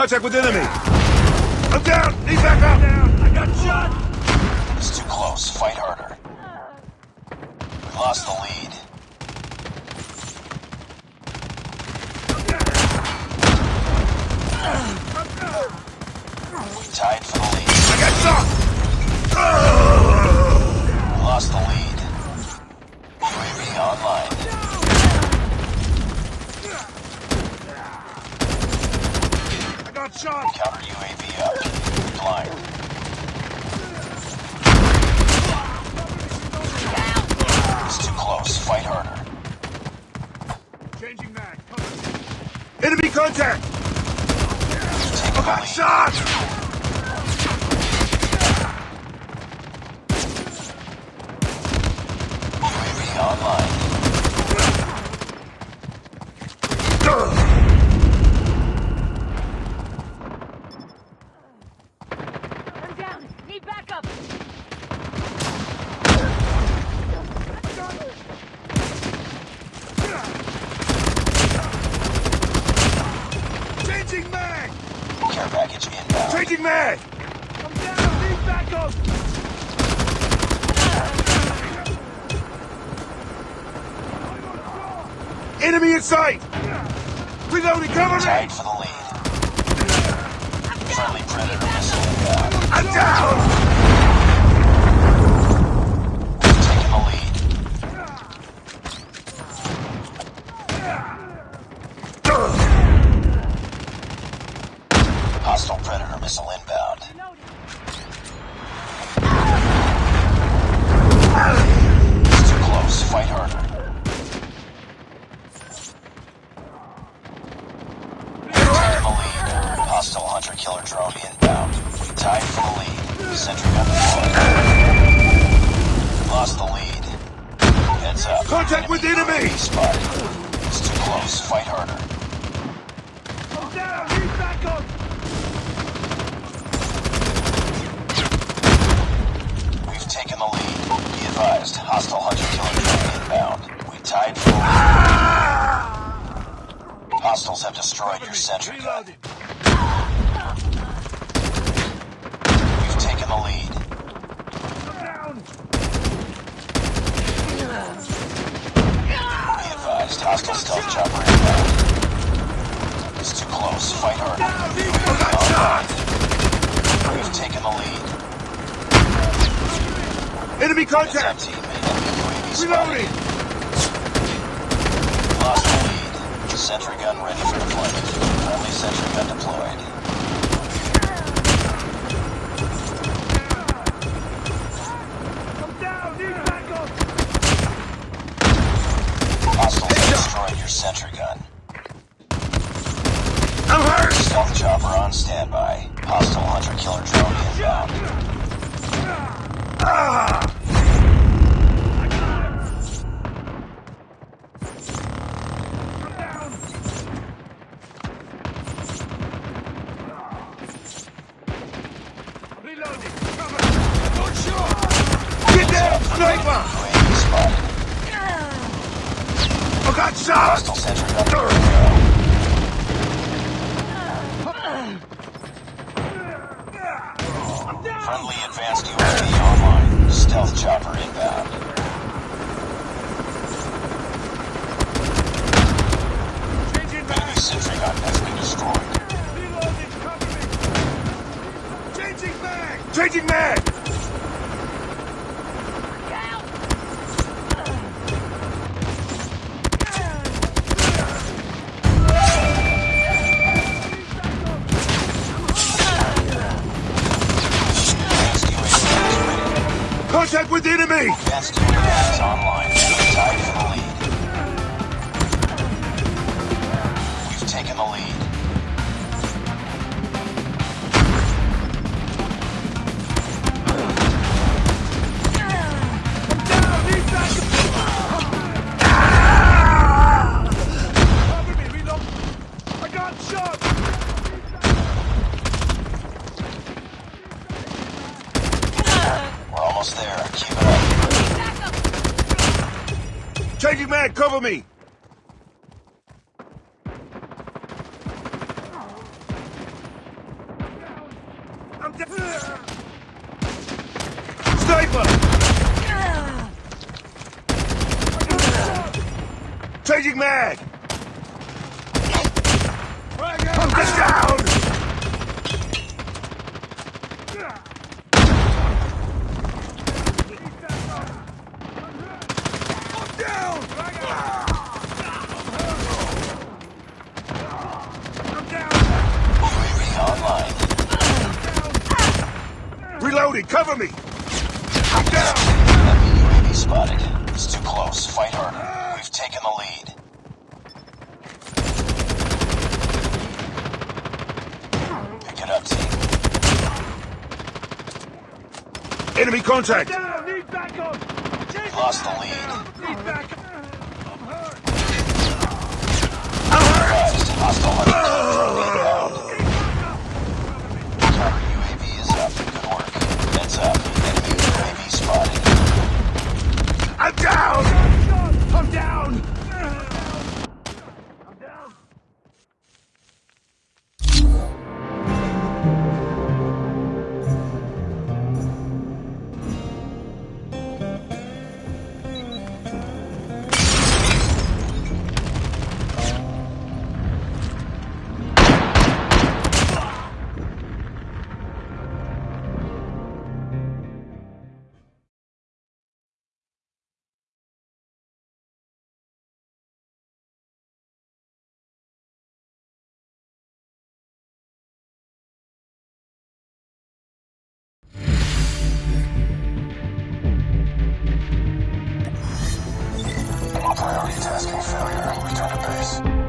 Contact with enemy! I'm down! Need back up! Down! I got shot! It's too close. Fight harder. We lost the lead. We tied got shot! We lost the lead. UAV online. I got shot! Counter UAV up. Flying. It's too close. Fight harder. Changing mag. Cover. Enemy contact! Take I the got lead. shot! UAV online. I'm down. Need backup. Changing mag! Care package inbound. Changing mag! I'm down! Need backup! Enemy in sight! Reloading, cover me! Tied for the lead. Friendly Predator missile inbound. I'm down! Taking the lead. Hostile Predator missile inbound. It's too close. Fight harder. Taking the lead. Hostile hunter killer drone inbound. We tied for the lead. Sentry gun deployed. Lost the lead. Heads up. Contact with enemy! Spotted. It's too close. Fight harder. I'm down! Need backup! We've taken the lead. Be advised, hostile hunter killer drone inbound. We tied for lead. Hostiles have destroyed your sentry gun. We've taken the lead. Be advised, hostile stealth chopper inbound. It's too close. Fight. Down! We've taken the lead. Enemy contact! Reloading! Lost lead. Sentry gun ready for deployment. Friendly sentry gun deployed. I'm down! Need backup! Hostiles destroyed your sentry gun. I'm hurt! Stealth chopper on standby. Hostile hunter killer drone inbound. Ah! Ready to. I'm down! Friendly advanced UAV online. Stealth chopper inbound. Changing Enemy mag! sentry gun has been destroyed. Reloading! Cover me! Changing mag! Changing mag! Contact with enemy! Advanced UAV is online. Tied for the lead. We've taken the lead. almost there. Keep it up. Changing mag, cover me! I'm down! Sniper! Changing mag! I'm down! Reloading! I'm down! Enemy UAV spotted. It's too close. Fight harder. We've taken the lead. Pick it up, team. Enemy contact! We lost the lead. I'm down! Down! Multitasking failure. Return to base.